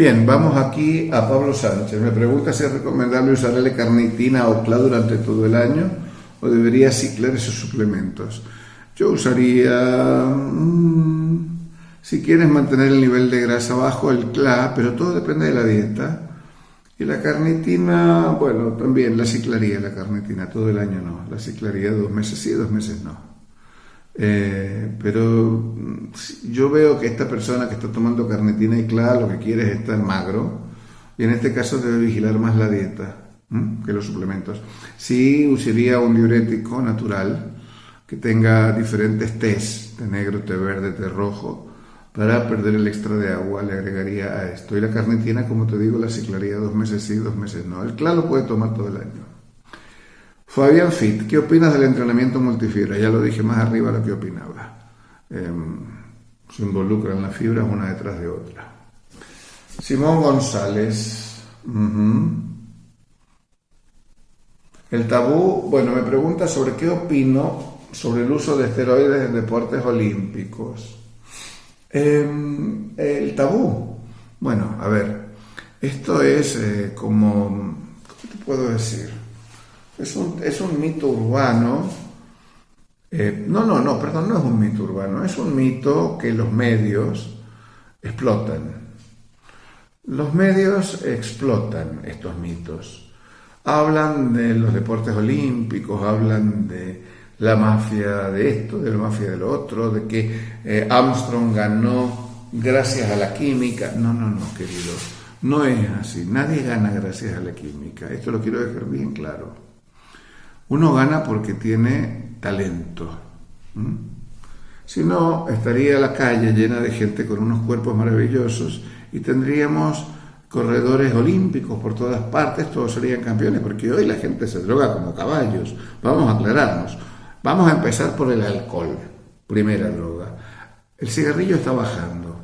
Bien, vamos aquí a Pablo Sánchez. Me pregunta si es recomendable usar L-carnitina o CLA durante todo el año o debería ciclar esos suplementos. Yo usaría, mm, si quieres mantener el nivel de grasa bajo, el CLA, pero todo depende de la dieta. Y la carnitina, bueno, también la ciclaría la carnitina, todo el año no. La ciclaría dos meses sí, dos meses no. Eh, pero mm, yo veo que esta persona que está tomando carnitina y CLA lo que quiere es estar magro y en este caso debe vigilar más la dieta que los suplementos. Sí usaría un diurético natural que tenga diferentes tés, té negro, té verde, té rojo, para perder el extra de agua le agregaría a esto. Y la carnitina, como te digo, la ciclaría dos meses sí, dos meses no. El CLA lo puede tomar todo el año. Fabián Fit, ¿qué opinas del entrenamiento multifibra? Ya lo dije más arriba lo que opinaba. Em, se involucran las fibras una detrás de otra. Simón González. El tabú, bueno, me pregunta sobre qué opino sobre el uso de esteroides en deportes olímpicos. Em, el tabú, bueno, a ver, esto es eh, como, ¿cómo te puedo decir? Es un, es un mito urbano. Eh, no, no, no, perdón, no es un mito urbano, es un mito que los medios explotan. Los medios explotan estos mitos. Hablan de los deportes olímpicos, hablan de la mafia de esto, de la mafia de lo otro, de que eh, Armstrong ganó gracias a la química. No, no, no, querido. No es así. Nadie gana gracias a la química. Esto lo quiero dejar bien claro. Uno gana porque tiene talento. Si no, estaría la calle llena de gente con unos cuerpos maravillosos y tendríamos corredores olímpicos por todas partes, todos serían campeones, porque hoy la gente se droga como caballos. Vamos a aclararnos. Vamos a empezar por el alcohol, primera droga. El cigarrillo está bajando.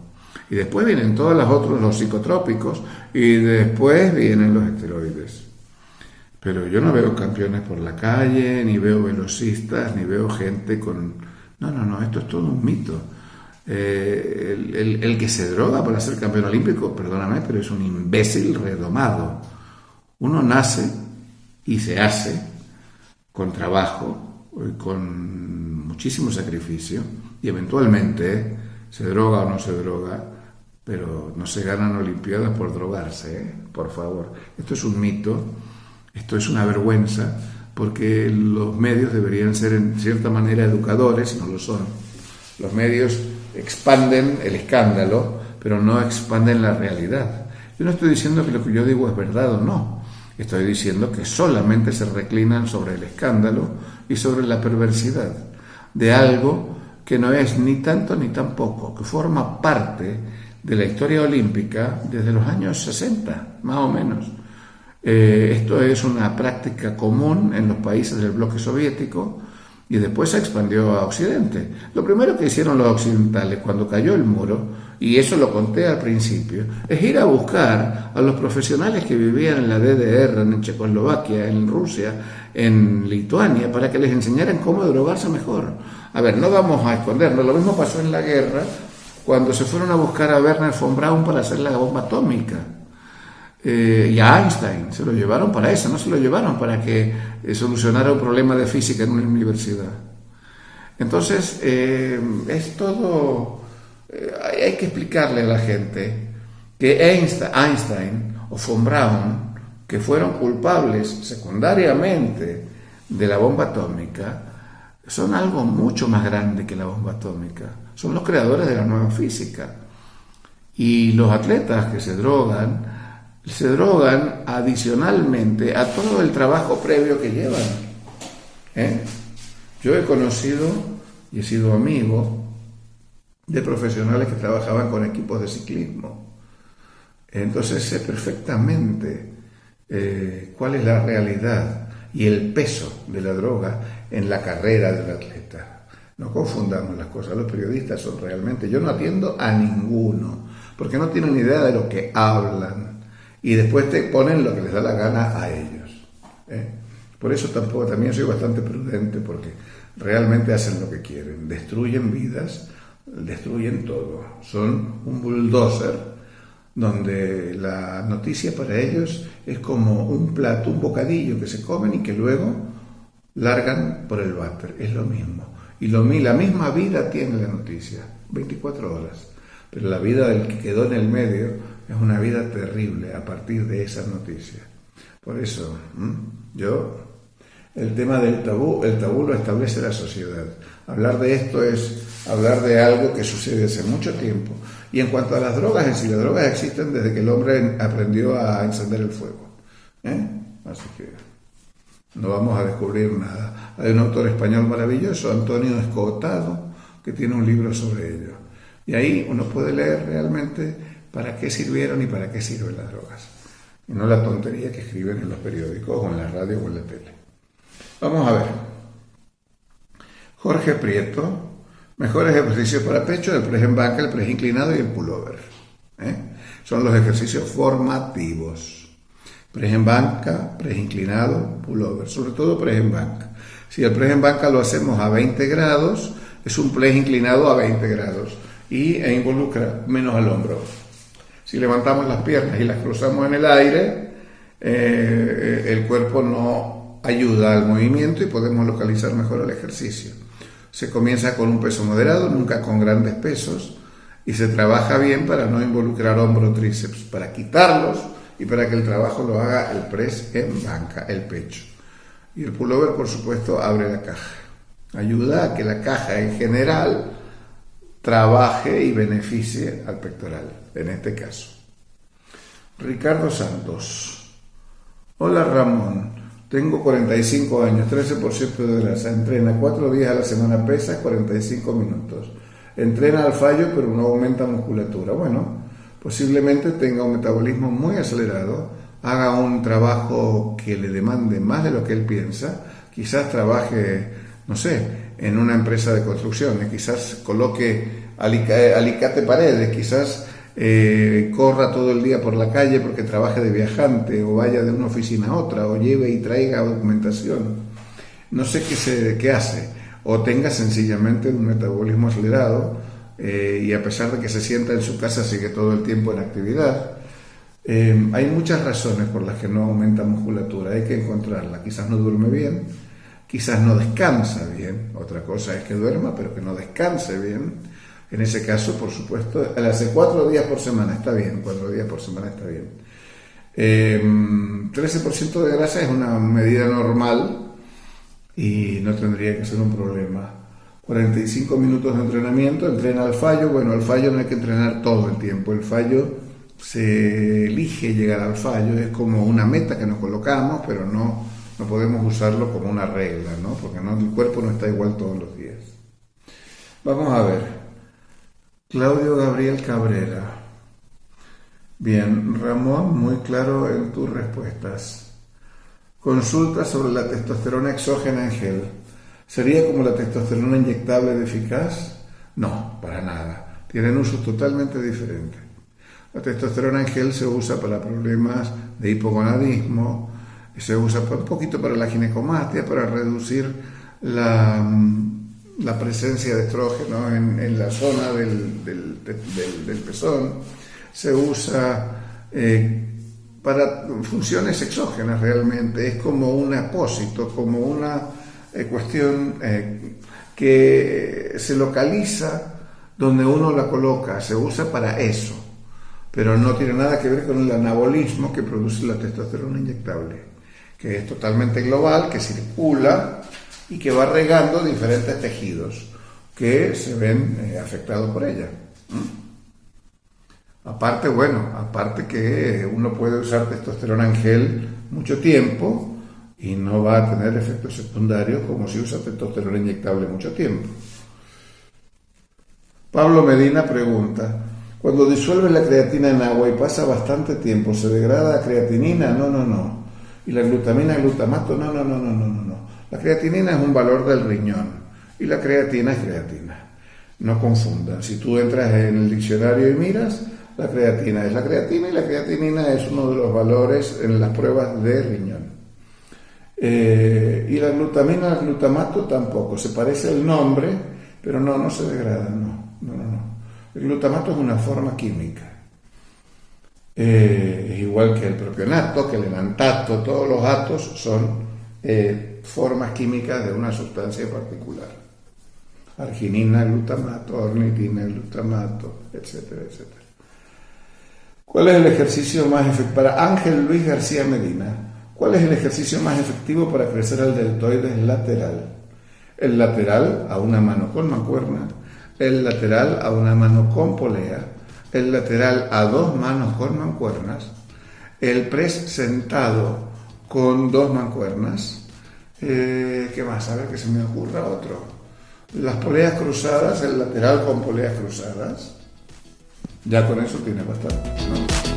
Y después vienen todos los otros, los psicotrópicos, y después vienen los esteroides. Pero yo no veo campeones por la calle, ni veo velocistas, ni veo gente con... No, no, no, esto es todo un mito. Eh, el, que se droga para ser campeón olímpico, perdóname, pero es un imbécil redomado. Uno nace y se hace con trabajo, con muchísimo sacrificio, y eventualmente se droga o no se droga, pero no se ganan Olimpiadas por drogarse, ¿eh? por favor. Esto es un mito esto es una vergüenza porque los medios deberían ser en cierta manera educadores, no lo son. Los medios expanden el escándalo, pero no expanden la realidad. Yo no estoy diciendo que lo que yo digo es verdad o no. Estoy diciendo que solamente se reclinan sobre el escándalo y sobre la perversidad de algo que no es ni tanto ni tampoco, que forma parte de la historia olímpica desde los años 60, más o menos. Eh, esto es una práctica común en los países del bloque soviético y después se expandió a Occidente. Lo primero que hicieron los occidentales cuando cayó el muro, y eso lo conté al principio, es ir a buscar a los profesionales que vivían en la DDR, en Checoslovaquia, en Rusia, en Lituania, para que les enseñaran cómo drogarse mejor. A ver, no vamos a escondernos, lo mismo pasó en la guerra cuando se fueron a buscar a Werner von Braun para hacer la bomba atómica. Eh, y a Einstein. Se lo llevaron para eso, no se lo llevaron para que eh, solucionara un problema de física en una universidad. Entonces, eh, es todo... hay que explicarle a la gente que Einstein o von Braun, que fueron culpables secundariamente de la bomba atómica, son algo mucho más grande que la bomba atómica. Son los creadores de la nueva física. Y los atletas que se drogan, se drogan adicionalmente a todo el trabajo previo que llevan. ¿eh? Yo he conocido y he sido amigo de profesionales que trabajaban con equipos de ciclismo. Entonces sé perfectamente eh, cuál es la realidad y el peso de la droga en la carrera del atleta. No confundamos las cosas, los periodistas son realmente, yo no atiendo a ninguno, porque no tienen idea de lo que hablan y después te ponen lo que les da la gana a ellos. ¿eh? Por eso tampoco, también soy bastante prudente porque realmente hacen lo que quieren, destruyen vidas, destruyen todo, son un bulldozer donde la noticia para ellos es como un plato, un bocadillo que se comen y que luego largan por el váter. Es lo mismo. Y lo, la misma vida tiene la noticia, 24 horas. Pero la vida del que quedó en el medio es una vida terrible a partir de esa noticia. Por eso, yo, el tema del tabú, el tabú lo establece la sociedad. Hablar de esto es hablar de algo que sucede hace mucho tiempo. Y en cuanto a las drogas, en sí, las drogas existen desde que el hombre aprendió a encender el fuego. ¿eh? Así que no vamos a descubrir nada. Hay un autor español maravilloso, Antonio Escotado, que tiene un libro sobre ello. Y ahí uno puede leer realmente para qué sirvieron y para qué sirven las drogas. Y no la tontería que escriben en los periódicos o en la radio o en la tele. Vamos a ver. Jorge Prieto, mejores ejercicios para pecho, el press en banca, el press inclinado y el pullover. ¿eh? Son los ejercicios formativos. Press en banca, press inclinado, pullover. Sobre todo press en banca. Si el press en banca lo hacemos a 20 grados, es un press inclinado a 20 grados y e involucra menos al hombro. Si levantamos las piernas y las cruzamos en el aire, eh, el cuerpo no ayuda al movimiento y podemos localizar mejor el ejercicio. Se comienza con un peso moderado, nunca con grandes pesos, y se trabaja bien para no involucrar hombro tríceps, para quitarlos y para que el trabajo lo haga el press en banca, el pecho. Y el pullover, por supuesto, abre la caja. Ayuda a que la caja en general trabaje y beneficie al pectoral, en este caso. Ricardo Santos. Hola Ramón, tengo 45 años, 13% de grasa, entrena 4 días a la semana, pesa 45 minutos. Entrena al fallo pero no aumenta musculatura. Bueno, posiblemente tenga un metabolismo muy acelerado, haga un trabajo que le demande más de lo que él piensa, quizás trabaje, no sé, en una empresa de construcción, quizás coloque alicate paredes, quizás eh, corra todo el día por la calle porque trabaje de viajante o vaya de una oficina a otra o lleve y traiga documentación. No sé qué, hace. O tenga sencillamente un metabolismo acelerado eh, y a pesar de que se sienta en su casa sigue todo el tiempo en actividad. Eh, hay muchas razones por las que no aumenta musculatura, hay que encontrarla. Quizás no duerme bien, quizás no descansa bien, otra cosa es que duerma, pero que no descanse bien. En ese caso, por supuesto, hace cuatro días por semana está bien, cuatro días por semana está bien. 13% em, de grasa es una medida normal y no tendría que ser un problema. 45 minutos de entrenamiento, entrena al fallo. Bueno, al fallo no hay que entrenar todo el tiempo. El fallo se elige llegar al fallo, es como una meta que nos colocamos, pero no no podemos usarlo como una regla, ¿no? Porque no, el cuerpo no está igual todos los días. Vamos a ver. Claudio Gabriel Cabrera. Bien, Ramón, muy claro en tus respuestas. Consulta sobre la testosterona exógena en gel. ¿Sería como la testosterona inyectable de eficaz? No, para nada. Tienen usos totalmente diferentes. La testosterona en gel se usa para problemas de hipogonadismo, se usa un poquito para la ginecomastia, para reducir la, la presencia de estrógeno en, la zona del, del, pezón. Se usa eh, para funciones exógenas realmente. Es como un apósito, como una eh, cuestión eh, que se localiza donde uno la coloca. Se usa para eso. Pero no tiene nada que ver con el anabolismo que produce la testosterona inyectable que es totalmente global, que circula y que va regando diferentes tejidos que se ven eh, afectados por ella. Aparte, bueno, aparte que uno puede usar testosterona en gel mucho tiempo y no va a tener efectos secundarios como si usa testosterona inyectable mucho tiempo. Pablo Medina pregunta, cuando disuelve la creatina en agua y pasa bastante tiempo, ¿se degrada la creatinina? No, no, no. Y la glutamina, glutamato, no, no, no, no, no, no. La creatinina es un valor del riñón y la creatina es creatina. No confundan. Si tú entras en el diccionario y miras, la creatina es la creatina y la creatinina es uno de los valores en las pruebas de riñón. Eh, y la glutamina, el glutamato tampoco. Se parece el nombre, pero no, no se degrada, no, no, no, no. El glutamato es una forma química. Eh, es igual que el propionato, que el enantato, todos los atos son eh, formas químicas de una sustancia particular. Arginina, glutamato, ornitina, glutamato, etcétera, etcétera. ¿Cuál es el ejercicio más efectivo? Para Ángel Luis García Medina, ¿cuál es el ejercicio más efectivo para crecer el deltoides lateral? El lateral a una mano con mancuerna, el lateral a una mano con polea, el lateral a dos manos con mancuernas, el press sentado con dos mancuernas, eh, ¿qué más? A ver que se me ocurra otro. Las poleas cruzadas, el lateral con poleas cruzadas. Ya con eso tiene bastante.